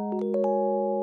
Música